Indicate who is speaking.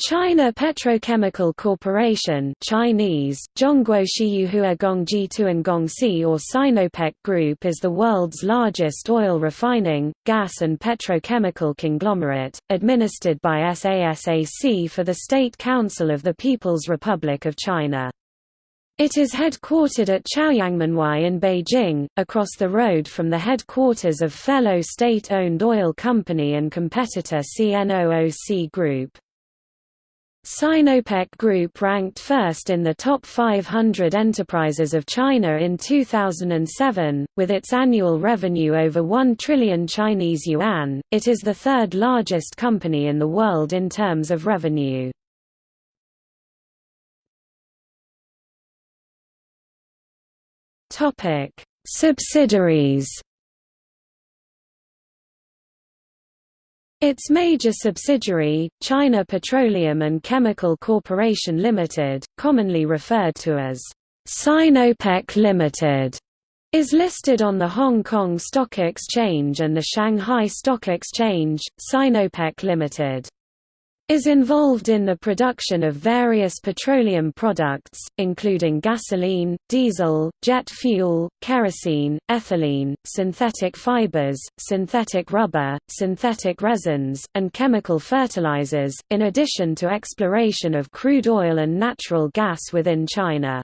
Speaker 1: China Petrochemical Corporation Chinese, or Sinopec Group is the world's largest oil refining, gas and petrochemical conglomerate, administered by SASAC for the State Council of the People's Republic of China. It is headquartered at Chaoyangmenwai in Beijing, across the road from the headquarters of fellow state-owned oil company and competitor CNOOC Group. Sinopec Group ranked first in the top 500 enterprises of China in 2007, with its annual revenue over 1 trillion Chinese yuan. It is the third largest company in the world in terms of revenue. Topic: Subsidiaries Its major subsidiary, China Petroleum and Chemical Corporation Limited, commonly referred to as Sinopec Limited, is listed on the Hong Kong Stock Exchange and the Shanghai Stock Exchange. Sinopec Limited is involved in the production of various petroleum products, including gasoline, diesel, jet fuel, kerosene, ethylene, synthetic fibers, synthetic rubber, synthetic resins, and chemical fertilizers, in addition to exploration of crude oil and natural gas within China.